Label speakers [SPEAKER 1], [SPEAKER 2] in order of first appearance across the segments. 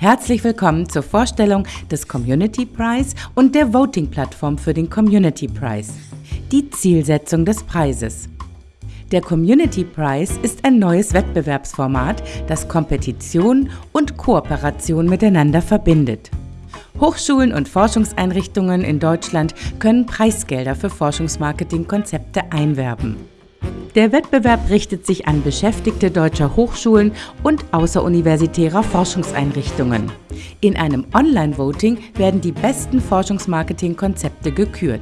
[SPEAKER 1] Herzlich willkommen zur Vorstellung des Community Prize und der Voting-Plattform für den Community Prize. Die Zielsetzung des Preises. Der Community Prize ist ein neues Wettbewerbsformat, das Kompetition und Kooperation miteinander verbindet. Hochschulen und Forschungseinrichtungen in Deutschland können Preisgelder für Forschungsmarketingkonzepte einwerben. Der Wettbewerb richtet sich an Beschäftigte deutscher Hochschulen und außeruniversitärer Forschungseinrichtungen. In einem Online-Voting werden die besten Forschungsmarketing-Konzepte gekürt.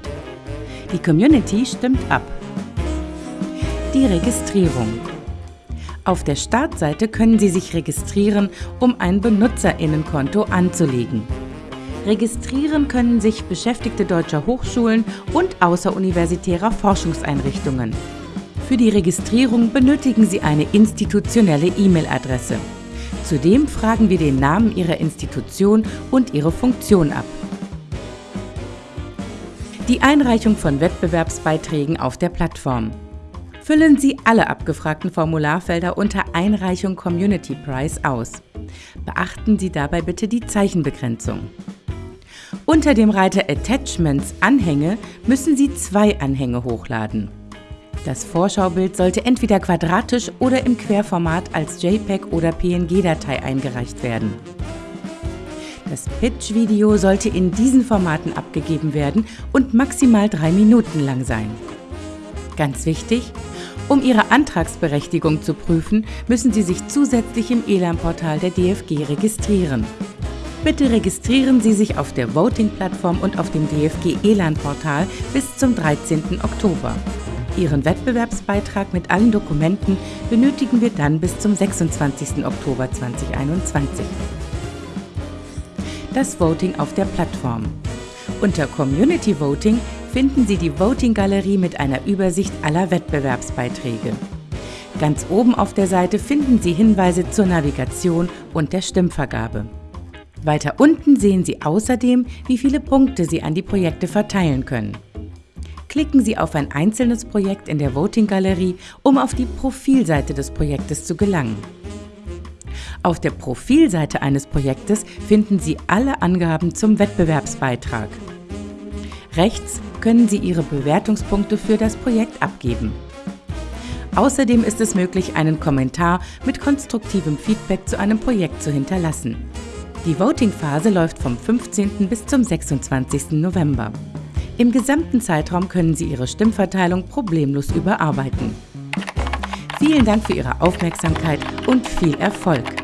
[SPEAKER 1] Die Community stimmt ab. Die Registrierung. Auf der Startseite können Sie sich registrieren, um ein Benutzerinnenkonto anzulegen. Registrieren können sich Beschäftigte deutscher Hochschulen und außeruniversitärer Forschungseinrichtungen. Für die Registrierung benötigen Sie eine institutionelle E-Mail-Adresse. Zudem fragen wir den Namen Ihrer Institution und Ihre Funktion ab. Die Einreichung von Wettbewerbsbeiträgen auf der Plattform. Füllen Sie alle abgefragten Formularfelder unter Einreichung Community Prize aus. Beachten Sie dabei bitte die Zeichenbegrenzung. Unter dem Reiter Attachments Anhänge müssen Sie zwei Anhänge hochladen. Das Vorschaubild sollte entweder quadratisch oder im Querformat als JPEG oder PNG-Datei eingereicht werden. Das Pitch-Video sollte in diesen Formaten abgegeben werden und maximal drei Minuten lang sein. Ganz wichtig, um Ihre Antragsberechtigung zu prüfen, müssen Sie sich zusätzlich im ELAN-Portal der DFG registrieren. Bitte registrieren Sie sich auf der Voting-Plattform und auf dem DFG ELAN-Portal bis zum 13. Oktober. Ihren Wettbewerbsbeitrag mit allen Dokumenten benötigen wir dann bis zum 26. Oktober 2021. Das Voting auf der Plattform. Unter Community Voting finden Sie die Voting-Galerie mit einer Übersicht aller Wettbewerbsbeiträge. Ganz oben auf der Seite finden Sie Hinweise zur Navigation und der Stimmvergabe. Weiter unten sehen Sie außerdem, wie viele Punkte Sie an die Projekte verteilen können klicken Sie auf ein einzelnes Projekt in der Voting-Galerie, um auf die Profilseite des Projektes zu gelangen. Auf der Profilseite eines Projektes finden Sie alle Angaben zum Wettbewerbsbeitrag. Rechts können Sie Ihre Bewertungspunkte für das Projekt abgeben. Außerdem ist es möglich, einen Kommentar mit konstruktivem Feedback zu einem Projekt zu hinterlassen. Die Voting-Phase läuft vom 15. bis zum 26. November. Im gesamten Zeitraum können Sie Ihre Stimmverteilung problemlos überarbeiten. Vielen Dank für Ihre Aufmerksamkeit und viel Erfolg!